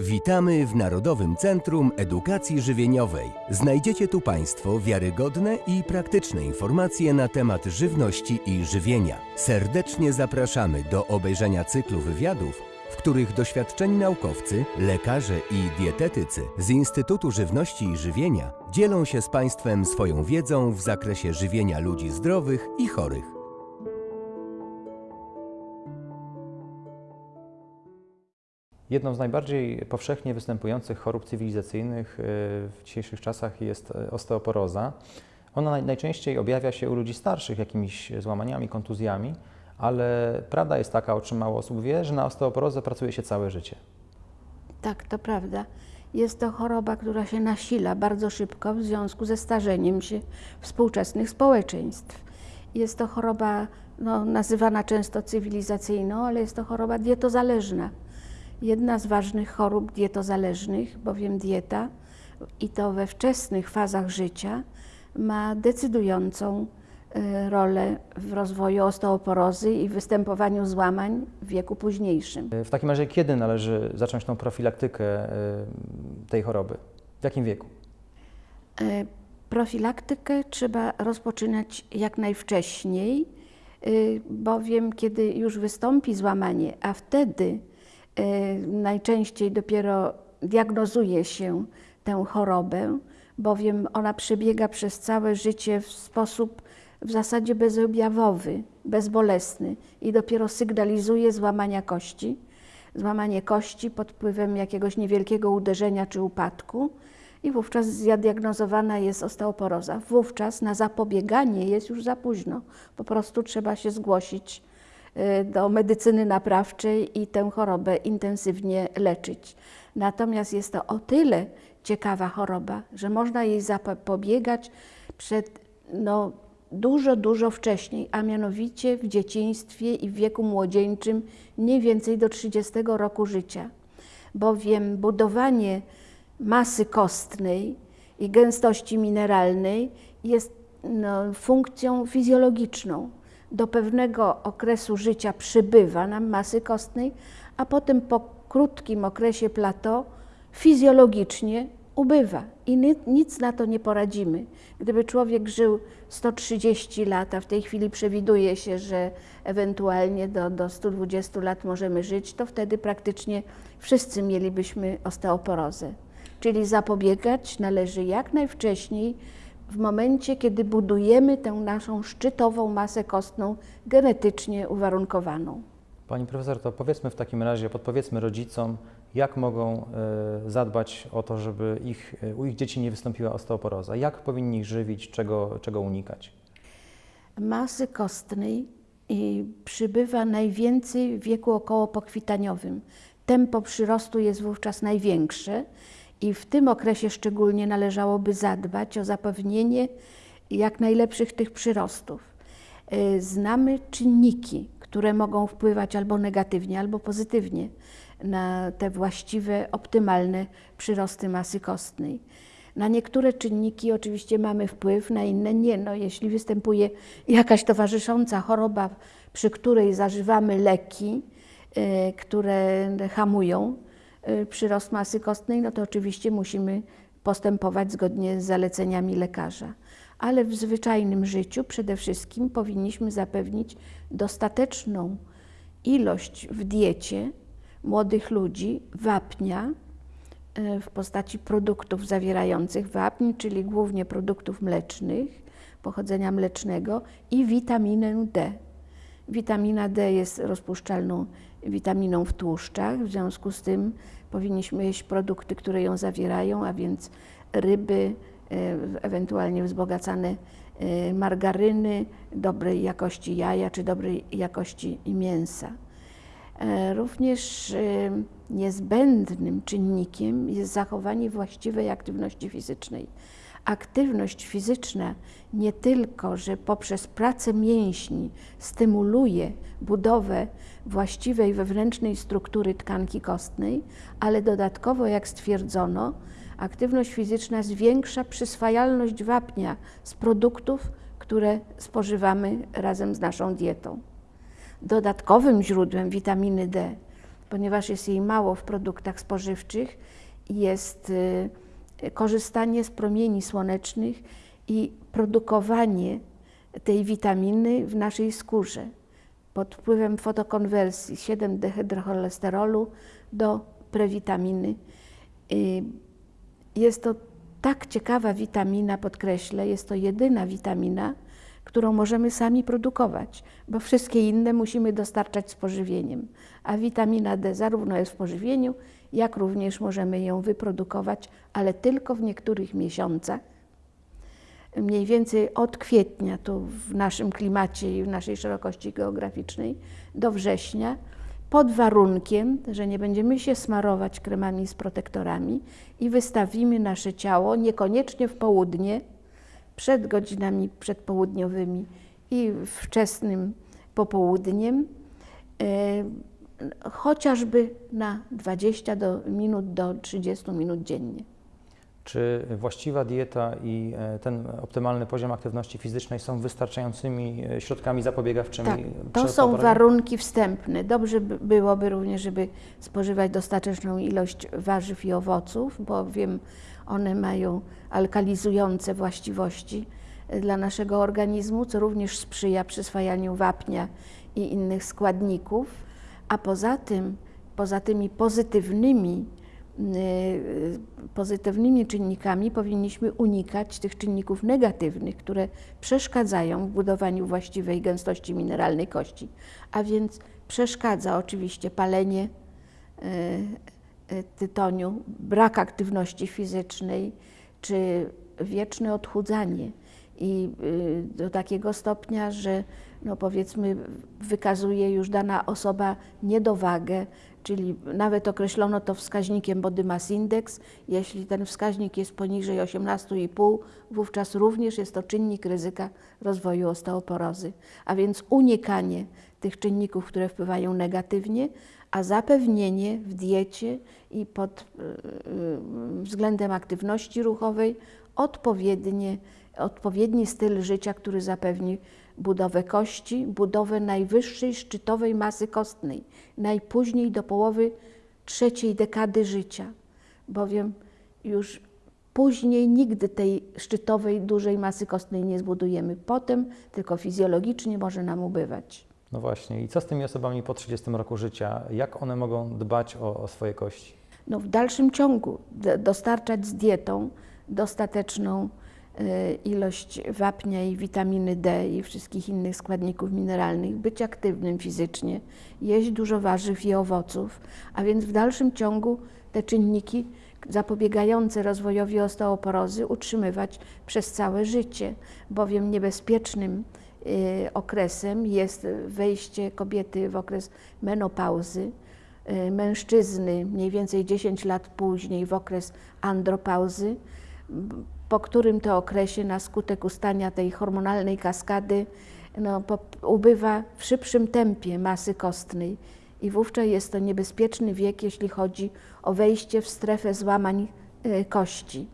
Witamy w Narodowym Centrum Edukacji Żywieniowej. Znajdziecie tu Państwo wiarygodne i praktyczne informacje na temat żywności i żywienia. Serdecznie zapraszamy do obejrzenia cyklu wywiadów, w których doświadczeni naukowcy, lekarze i dietetycy z Instytutu Żywności i Żywienia dzielą się z Państwem swoją wiedzą w zakresie żywienia ludzi zdrowych i chorych. Jedną z najbardziej powszechnie występujących chorób cywilizacyjnych y, w dzisiejszych czasach jest y, osteoporoza. Ona naj- najczęściej objawia się u ludzi starszych jakimiś złamaniami, kontuzjami, ale prawda jest taka, o czym mało osób wie, że na osteoporozę pracuje się całe życie. Tak, to prawda. Jest to choroba, która się nasila bardzo szybko w związku ze starzeniem się współczesnych społeczeństw. Jest to choroba no, nazywana często cywilizacyjną, ale jest to choroba dietozależna. Jedna z ważnych chorób dietozależnych, bowiem dieta i to we wczesnych fazach życia ma decydującą y, rolę w rozwoju osteoporozy i występowaniu złamań w wieku późniejszym. Y, W takim razie kiedy należy zacząć tą profilaktykę y, tej choroby? W jakim wieku? Profilaktykę trzeba rozpoczynać jak najwcześniej, bowiem kiedy już wystąpi złamanie, a wtedy najczęściej dopiero diagnozuje się tę chorobę, bowiem ona przebiega przez całe życie w sposób w zasadzie bezobjawowy, bezbolesny i dopiero sygnalizuje złamania kości. Złamanie kości pod wpływem jakiegoś niewielkiego uderzenia czy upadku i wówczas zdiagnozowana jest osteoporoza. Wówczas na zapobieganie jest już za późno. Po prostu trzeba się zgłosić y, do medycyny naprawczej i tę chorobę intensywnie leczyć. Natomiast jest to o tyle ciekawa choroba, że można jej zapobiegać przed no, dużo, dużo wcześniej, a mianowicie w dzieciństwie i w wieku młodzieńczym, mniej więcej do 30 roku życia. Bowiem budowanie masy kostnej i gęstości mineralnej jest no, funkcją fizjologiczną. Do pewnego okresu życia przybywa nam masy kostnej, a potem po krótkim okresie plateau fizjologicznie ubywa i ni- nic na to nie poradzimy. Gdyby człowiek żył 130 lat, a w tej chwili przewiduje się, że ewentualnie do, do 120 lat możemy żyć, to wtedy praktycznie wszyscy mielibyśmy osteoporozę. Czyli zapobiegać należy jak najwcześniej, w momencie, kiedy budujemy tę naszą szczytową masę kostną genetycznie uwarunkowaną. Pani profesor, to powiedzmy w takim razie, podpowiedzmy rodzicom, jak mogą y, zadbać o to, żeby ich, y, u ich dzieci nie wystąpiła osteoporoza. Jak powinni ich żywić, czego, czego unikać? Masy kostnej przybywa najwięcej w wieku około pokwitaniowym. Tempo przyrostu jest wówczas największe i w tym okresie szczególnie należałoby zadbać o zapewnienie jak najlepszych tych przyrostów. Y, Znamy czynniki, które mogą wpływać albo negatywnie, albo pozytywnie na te właściwe, optymalne przyrosty masy kostnej. Na niektóre czynniki oczywiście mamy wpływ, na inne nie. No, jeśli występuje jakaś towarzysząca choroba, przy której zażywamy leki, y, które hamują przyrost masy kostnej, no to oczywiście musimy postępować zgodnie z zaleceniami lekarza. Ale w zwyczajnym życiu przede wszystkim powinniśmy zapewnić dostateczną ilość w diecie młodych ludzi wapnia, e, w postaci produktów zawierających wapń, czyli głównie produktów mlecznych, pochodzenia mlecznego i witaminę D. Witamina D jest rozpuszczalną witaminą w tłuszczach, w związku z tym powinniśmy jeść produkty, które ją zawierają, a więc ryby, e, ewentualnie wzbogacane e, margaryny, dobrej jakości jaja czy dobrej jakości mięsa. E, Również niezbędnym czynnikiem jest zachowanie właściwej aktywności fizycznej. Aktywność fizyczna nie tylko, że poprzez pracę mięśni stymuluje budowę właściwej wewnętrznej struktury tkanki kostnej, ale dodatkowo, jak stwierdzono, aktywność fizyczna zwiększa przyswajalność wapnia z produktów, które spożywamy razem z naszą dietą. Dodatkowym źródłem witaminy D ponieważ jest jej mało w produktach spożywczych, jest y, korzystanie z promieni słonecznych i produkowanie tej witaminy w naszej skórze pod wpływem fotokonwersji 7-dehydrocholesterolu do prewitaminy. Y, Jest to tak ciekawa witamina, podkreślę, jest to jedyna witamina, którą możemy sami produkować, bo wszystkie inne musimy dostarczać z pożywieniem. A witamina D zarówno jest w pożywieniu, jak również możemy ją wyprodukować, ale tylko w niektórych miesiącach. Mniej więcej od kwietnia, tu w naszym klimacie i w naszej szerokości geograficznej, do września, pod warunkiem, że nie będziemy się smarować kremami z protektorami i wystawimy nasze ciało niekoniecznie w południe, przed godzinami przedpołudniowymi i wczesnym popołudniem, e, chociażby na 20 do, minut do 30 minut dziennie. Czy właściwa dieta i e, ten optymalny poziom aktywności fizycznej są wystarczającymi e, środkami zapobiegawczymi? Tak, to są warunki wstępne. Dobrze by byłoby również, żeby spożywać dostateczną ilość warzyw i owoców, bowiem one mają alkalizujące właściwości e, dla naszego organizmu, co również sprzyja przyswajaniu wapnia i innych składników. A poza tym, poza tymi pozytywnymi, pozytywnymi czynnikami powinniśmy unikać tych czynników negatywnych, które przeszkadzają w budowaniu właściwej gęstości mineralnej kości. A więc przeszkadza oczywiście palenie y, y, tytoniu, brak aktywności fizycznej czy wieczne odchudzanie. I y, do takiego stopnia, że no powiedzmy wykazuje już dana osoba niedowagę, czyli nawet określono to wskaźnikiem Body Mass Index. Jeśli ten wskaźnik jest poniżej 18,5, wówczas również jest to czynnik ryzyka rozwoju osteoporozy. A więc unikanie tych czynników, które wpływają negatywnie, a zapewnienie w diecie i pod y, y, względem aktywności ruchowej odpowiednie, odpowiedni styl życia, który zapewni budowę kości, budowę najwyższej szczytowej masy kostnej, najpóźniej do połowy trzeciej dekady życia, bowiem już później nigdy tej szczytowej, dużej masy kostnej nie zbudujemy. Potem tylko fizjologicznie może nam ubywać. No właśnie. I co z tymi osobami po 30 roku życia? Jak one mogą dbać o, o swoje kości? no, w dalszym ciągu dostarczać z dietą dostateczną ilość wapnia i witaminy D i wszystkich innych składników mineralnych, być aktywnym fizycznie, jeść dużo warzyw i owoców, a więc w dalszym ciągu te czynniki zapobiegające rozwojowi osteoporozy utrzymywać przez całe życie, bowiem niebezpiecznym y, okresem jest wejście kobiety w okres menopauzy, y, mężczyzny mniej więcej 10 lat później w okres andropauzy, po którym to okresie na skutek ustania tej hormonalnej kaskady no, ubywa w szybszym tempie masy kostnej i wówczas jest to niebezpieczny wiek, jeśli chodzi o wejście w strefę złamań y, kości.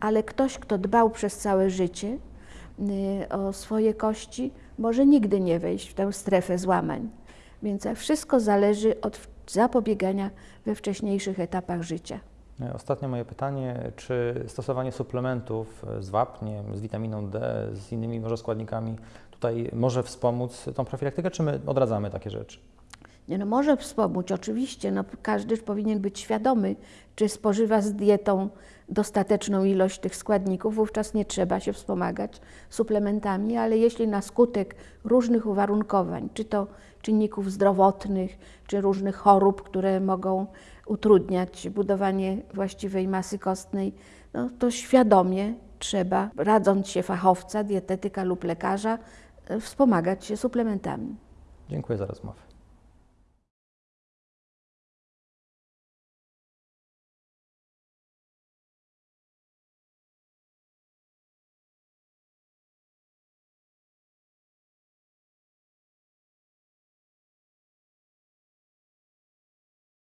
Ale ktoś, kto dbał przez całe życie y, o swoje kości, może nigdy nie wejść w tę strefę złamań. Więc wszystko zależy od zapobiegania we wcześniejszych etapach życia. E, Ostatnie moje pytanie, czy stosowanie suplementów z wapniem, z witaminą D, z innymi może składnikami tutaj może wspomóc tą profilaktykę, czy my odradzamy takie rzeczy? Nie no, może wspomóc, oczywiście. No, każdy powinien być świadomy, czy spożywa z dietą dostateczną ilość tych składników, wówczas nie trzeba się wspomagać suplementami, ale jeśli na skutek różnych uwarunkowań, czy to czynników zdrowotnych, czy różnych chorób, które mogą utrudniać budowanie właściwej masy kostnej, no, to świadomie trzeba, radząc się fachowca, dietetyka lub lekarza, wspomagać się suplementami. Dziękuję za rozmowę.